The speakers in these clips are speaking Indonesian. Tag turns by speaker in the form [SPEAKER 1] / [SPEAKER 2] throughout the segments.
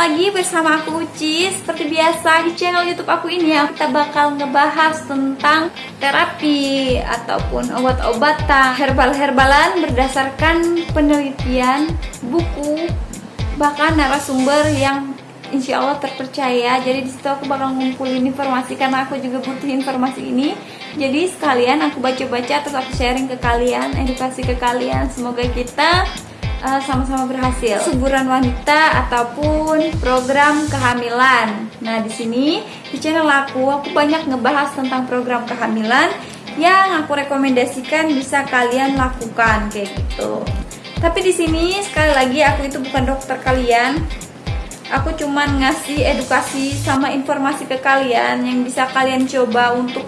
[SPEAKER 1] lagi bersama aku Uci Seperti biasa di channel youtube aku ini ya Kita bakal ngebahas tentang terapi Ataupun obat-obatan Herbal-herbalan berdasarkan penelitian Buku Bahkan narasumber yang insya Allah terpercaya Jadi di situ aku bakal ngumpulin informasi Karena aku juga butuh informasi ini Jadi sekalian aku baca-baca Terus aku sharing ke kalian Edukasi ke kalian Semoga kita uh, sama-sama berhasil. Suburan wanita ataupun program kehamilan. Nah, di sini di channel aku aku banyak ngebahas tentang program kehamilan yang aku rekomendasikan bisa kalian lakukan kayak gitu. Tapi di sini sekali lagi aku itu bukan dokter kalian. Aku cuman ngasih edukasi sama informasi ke kalian yang bisa kalian coba untuk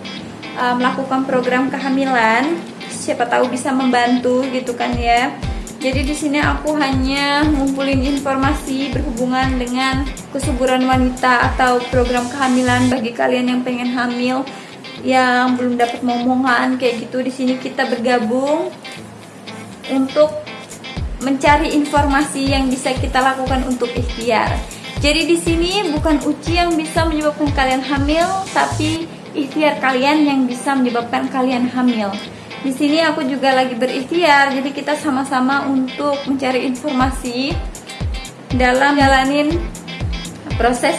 [SPEAKER 1] uh, melakukan program kehamilan. Siapa tahu bisa membantu gitu kan ya. Jadi di sini aku hanya ngumpulin informasi berhubungan dengan kesuburan wanita atau program kehamilan bagi kalian yang pengen hamil yang belum dapat momongan kayak gitu. Di sini kita bergabung untuk mencari informasi yang bisa kita lakukan untuk ikhtiar. Jadi di sini bukan uci yang bisa menyebabkan kalian hamil, tapi ikhtiar kalian yang bisa menyebabkan kalian hamil. Di sini aku juga lagi berikhtiar, jadi kita sama-sama untuk mencari informasi dalam jalanin proses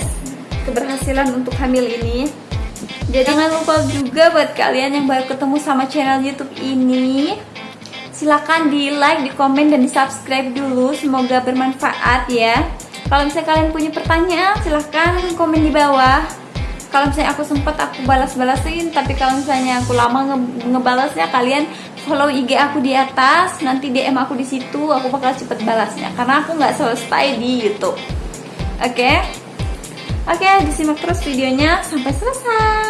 [SPEAKER 1] keberhasilan untuk hamil ini. Jadi jangan lupa juga buat kalian yang baru ketemu sama channel YouTube ini, silahkan di like, di komen, dan di subscribe dulu. Semoga bermanfaat ya. Kalau misalnya kalian punya pertanyaan, silahkan komen di bawah. Kalau misalnya aku sempat aku balas-balasin. Tapi kalau misalnya aku lama nge ngebalasnya kalian follow IG aku di atas. Nanti DM aku di situ. Aku bakal cepet balasnya. Karena aku nggak selesai di YouTube. Oke? Okay? oke okay, disimak terus videonya. Sampai selesai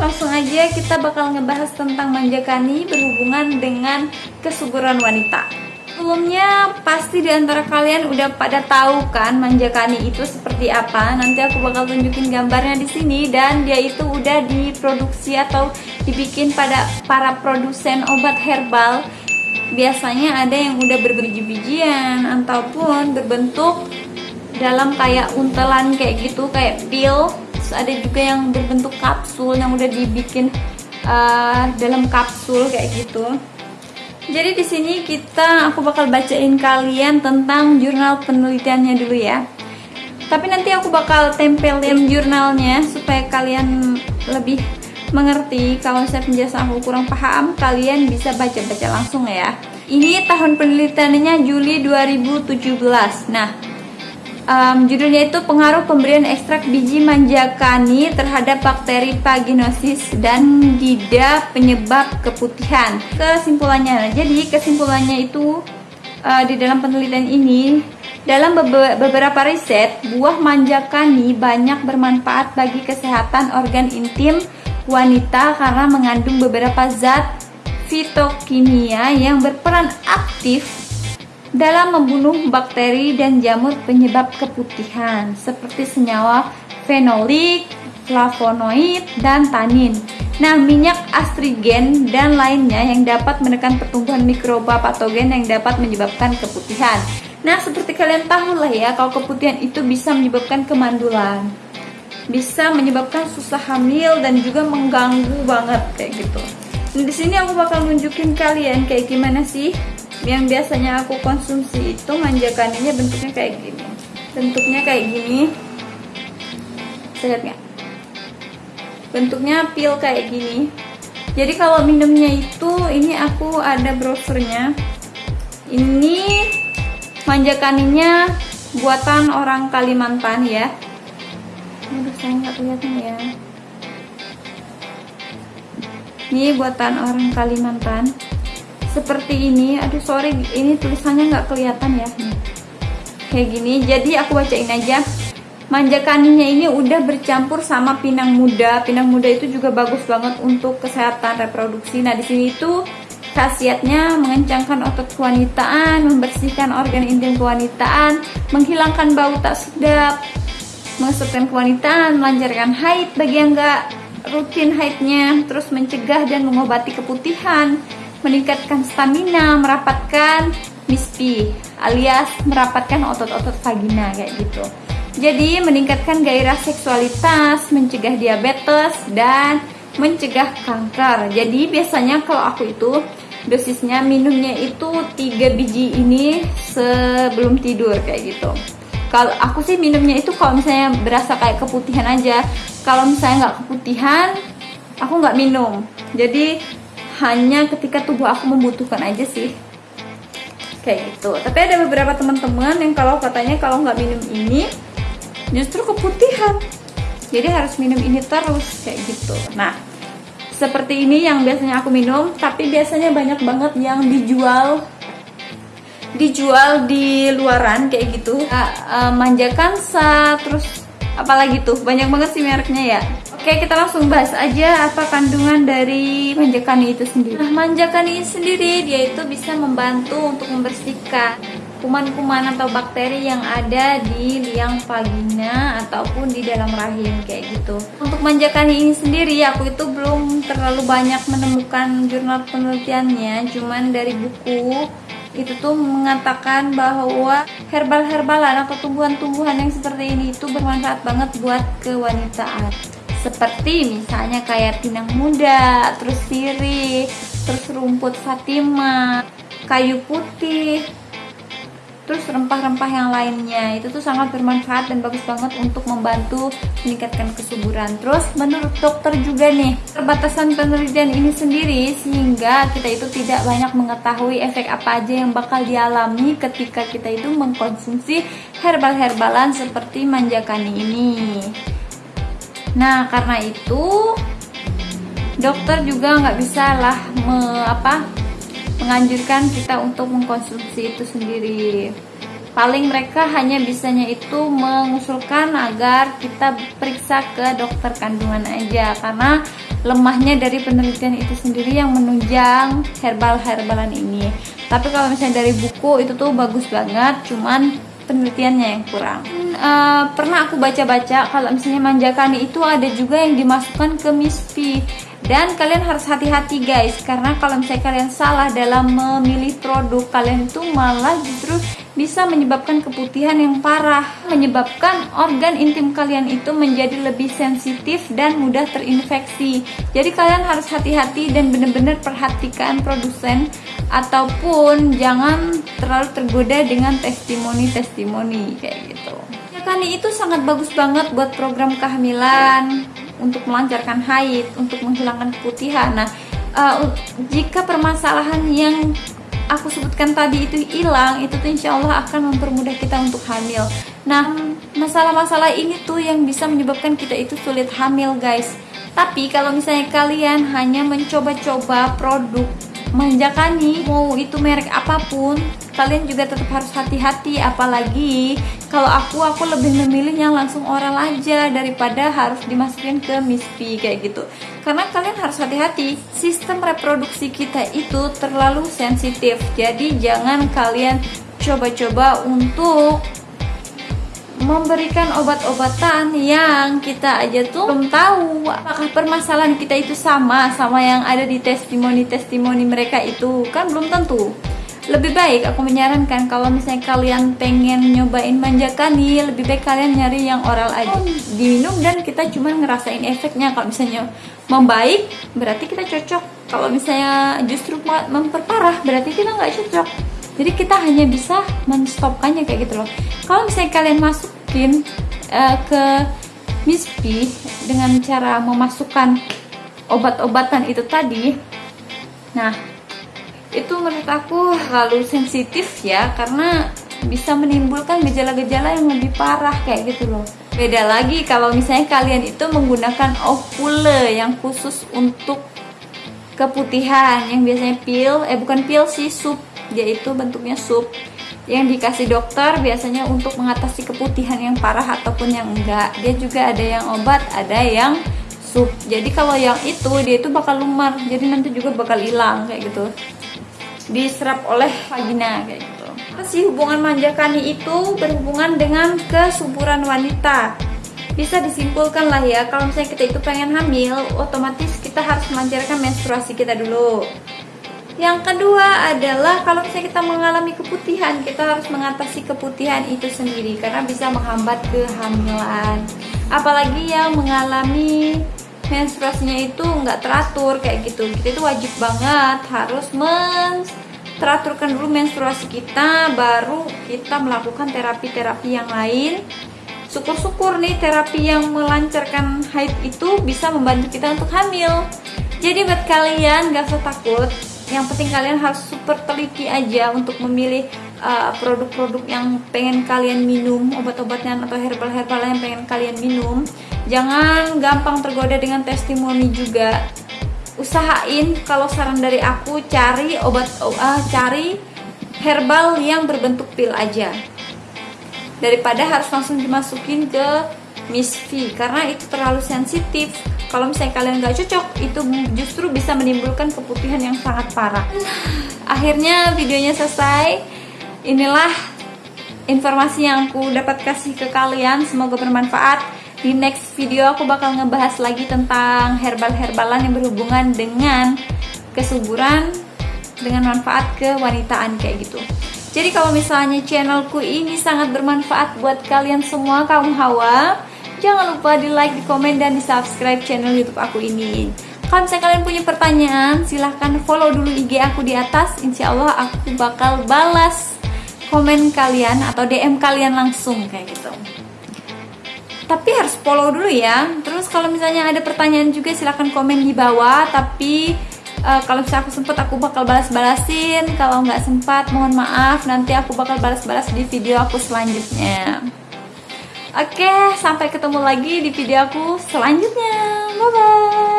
[SPEAKER 1] langsung aja kita bakal ngebahas tentang manjakani berhubungan dengan kesuburan wanita sebelumnya pasti di antara kalian udah pada tahu kan manjakani itu seperti apa. Nanti aku bakal tunjukin gambarnya di sini dan dia itu udah diproduksi atau dibikin pada para produsen obat herbal. Biasanya ada yang udah berbiji-bijian ataupun berbentuk dalam kayak untelan kayak gitu kayak pil. Ada juga yang berbentuk kapsul yang udah dibikin uh, dalam kapsul kayak gitu. Jadi di sini kita aku bakal bacain kalian tentang jurnal penelitiannya dulu ya. Tapi nanti aku bakal tempelin jurnalnya supaya kalian lebih mengerti. Kalau saya penjelasan aku kurang paham, kalian bisa baca-baca langsung ya. Ini tahun penelitiannya Juli 2017. Nah, um, judulnya itu pengaruh pemberian ekstrak biji manjakani terhadap bakteri paginosis dan dida penyebab keputihan. Kesimpulannya, jadi kesimpulannya itu uh, di dalam penelitian ini dalam beberapa riset, buah manjakani banyak bermanfaat bagi kesehatan organ intim wanita karena mengandung beberapa zat fitokimia yang berperan aktif dalam membunuh bakteri dan jamur penyebab keputihan seperti senyawa fenolik, flavonoid, dan tanin. Nah, minyak astrigen dan lainnya yang dapat menekan pertumbuhan mikroba patogen yang dapat menyebabkan keputihan. Nah, seperti kalian tahu lah ya, kalau keputihan itu bisa menyebabkan kemandulan. Bisa menyebabkan susah hamil dan juga mengganggu banget kayak gitu. Nah, di sini aku bakal nunjukin kalian kayak gimana sih yang biasanya aku konsumsi itu manjakaninya bentuknya kayak gini. Bentuknya kayak gini. Lihat bentuknya pil kayak gini. Jadi kalau minumnya itu ini aku ada brosurnya ini manjakaninya buatan orang Kalimantan ya. Aduh saya nggak kelihatan ya? Ini buatan orang Kalimantan seperti ini. Aduh sorry ini tulisannya nggak kelihatan ya. Kayak gini. Jadi aku bacain aja. Manjakaninya ini udah bercampur sama pinang muda. Pinang muda itu juga bagus banget untuk kesehatan reproduksi. Nah di sini itu khasiatnya mengencangkan otot kewanitaan membersihkan organ intim kewanitaan menghilangkan bau tak sedap mengesutkan kewanitaan melancarkan haid. Bagi yang nggak rutin haidnya terus mencegah dan mengobati keputihan meningkatkan stamina merapatkan mispi alias merapatkan otot-otot vagina kayak gitu. Jadi meningkatkan gairah seksualitas mencegah diabetes dan mencegah kanker. Jadi biasanya kalau aku itu dosisnya minumnya itu 3 biji ini sebelum tidur kayak gitu. Kalau aku sih minumnya itu kalau misalnya berasa kayak keputihan aja. Kalau misalnya nggak keputihan aku nggak minum. Jadi hanya ketika tubuh aku membutuhkan aja sih. Kayak gitu. Tapi ada beberapa teman-teman yang kalau katanya kalau nggak minum ini justru keputihan. Jadi harus minum ini terus kayak gitu. Nah seperti ini yang biasanya aku minum tapi biasanya banyak banget yang dijual. Dijual di luaran kayak gitu. Uh, manjakan sa terus apalagi tuh? Banyak banget sih mereknya ya Oke kita langsung bahas aja apa kandungan dari manjakani itu sendiri Nah manjakani sendiri dia itu bisa membantu untuk membersihkan kuman-kuman atau bakteri yang ada di liang vagina ataupun di dalam rahim kayak gitu. Untuk manjakan ini sendiri aku itu belum terlalu banyak menemukan jurnal penelitiannya, cuman dari buku itu tuh mengatakan bahwa herbal-herbalan atau tumbuhan-tumbuhan yang seperti ini itu bermanfaat banget buat kewanitaan. Seperti misalnya kayak pinang muda, terus sirih, terus rumput fatima, kayu putih, terus rempah-rempah yang lainnya. Itu tuh sangat bermanfaat dan bagus banget untuk membantu meningkatkan kesuburan. Terus menurut dokter juga nih terbatasan penelitian ini sendiri sehingga kita itu tidak banyak mengetahui efek apa aja yang bakal dialami ketika kita itu mengkonsumsi herbal-herbalan seperti manjakani ini nah karena itu dokter juga nggak bisa lah me, apa menganjurkan kita untuk mengkonsumsi itu sendiri. Paling mereka hanya bisanya itu mengusulkan agar kita periksa ke dokter kandungan aja karena lemahnya dari penelitian itu sendiri yang menunjang herbal-herbalan ini. Tapi kalau misalnya dari buku itu tuh bagus banget cuman penelitiannya yang kurang uh, pernah aku baca-baca kalau misalnya manjakani itu ada juga yang dimasukkan ke mispi dan kalian harus hati-hati guys karena kalau misalnya kalian salah dalam memilih produk kalian itu malah justru bisa menyebabkan keputihan yang parah. Menyebabkan organ intim kalian itu menjadi lebih sensitif dan mudah terinfeksi. Jadi kalian harus hati-hati dan benar-benar perhatikan produsen ataupun jangan terlalu tergoda dengan testimoni-testimoni kayak gitu ya kan itu sangat bagus banget buat program kehamilan untuk melancarkan haid, untuk menghilangkan keputihan. Nah, uh, jika permasalahan yang aku sebutkan tadi itu hilang, itu tuh insya Allah akan mempermudah kita untuk hamil. Nah, masalah-masalah ini tuh yang bisa menyebabkan kita itu sulit hamil, guys. Tapi kalau misalnya kalian hanya mencoba-coba produk manjakani, mau itu merek apa pun, kalian juga tetap harus hati-hati apalagi kalau aku aku lebih memilih yang langsung oral aja daripada harus dimasukin ke mispi kayak gitu. Karena kalian harus hati-hati sistem reproduksi kita itu terlalu sensitif. Jadi jangan kalian coba-coba untuk memberikan obat-obatan yang kita aja tuh belum tahu. Apakah permasalahan kita itu sama sama yang ada di testimoni-testimoni mereka itu? Kan belum tentu lebih baik aku menyarankan kalau misalnya kalian pengen nyobain manjakani lebih baik kalian nyari yang oral aja. Diminum dan kita cuma ngerasain efeknya. Kalau misalnya membaik berarti kita cocok. Kalau misalnya justru memperparah berarti kita nggak cocok. Jadi kita hanya bisa menstopkannya kayak gitu loh. Kalau misalnya kalian masukin uh, ke mispi dengan cara memasukkan obat-obatan itu tadi nah itu menurut aku terlalu sensitif ya karena bisa menimbulkan gejala-gejala yang lebih parah kayak gitu loh. Beda lagi kalau misalnya kalian itu menggunakan ovule yang khusus untuk keputihan yang biasanya pil eh bukan pil sih sup. Yaitu bentuknya sup. Yang dikasih dokter biasanya untuk mengatasi keputihan yang parah ataupun yang enggak. Dia juga ada yang obat ada yang sup. Jadi kalau yang itu dia itu bakal lumar. Jadi nanti juga bakal hilang kayak gitu diserap oleh vagina kayak gitu. Si hubungan manjakani itu berhubungan dengan kesuburan wanita. Bisa disimpulkan lah ya, kalau misalnya kita itu pengen hamil, otomatis kita harus melancarkan menstruasi kita dulu. Yang kedua adalah kalau misalnya kita mengalami keputihan, kita harus mengatasi keputihan itu sendiri karena bisa menghambat kehamilan. Apalagi yang mengalami menstruasinya itu nggak teratur kayak gitu, kita itu wajib banget harus men teraturkan dulu menstruasi kita, baru kita melakukan terapi-terapi yang lain. Syukur-syukur nih terapi yang melancarkan haid itu bisa membantu kita untuk hamil. Jadi buat kalian gak usah takut yang penting kalian harus super teliti aja untuk memilih uh, produk-produk uh, yang pengen kalian minum obat-obatnya atau herbal-herbal yang pengen kalian minum jangan gampang tergoda dengan testimoni juga usahain kalau saran dari aku cari obat uh, cari herbal yang berbentuk pil aja. Daripada harus langsung dimasukin ke Miss V karena itu terlalu sensitif. Kalau misalnya kalian nggak cocok itu justru bisa menimbulkan keputihan yang sangat parah. Akhirnya videonya selesai. Inilah informasi yang aku dapat kasih ke kalian. Semoga bermanfaat di next video aku bakal ngebahas lagi tentang herbal-herbalan yang berhubungan dengan kesuburan dengan manfaat kewanitaan kayak gitu. Jadi kalau misalnya channelku ini sangat bermanfaat buat kalian semua kaum hawa Jangan lupa di like, di komen, dan di subscribe channel youtube aku ini. Kalau misalnya kalian punya pertanyaan, silahkan follow dulu IG aku di atas. Insya Allah aku bakal balas komen kalian atau DM kalian langsung kayak gitu tapi harus follow dulu ya. Terus kalau misalnya ada pertanyaan juga silahkan komen di bawah. Tapi uh, kalau misalnya aku sempat aku bakal balas-balasin. Kalau nggak sempat mohon maaf. Nanti aku bakal balas-balas di video aku selanjutnya. Oke, sampai ketemu lagi di video aku selanjutnya. Bye bye.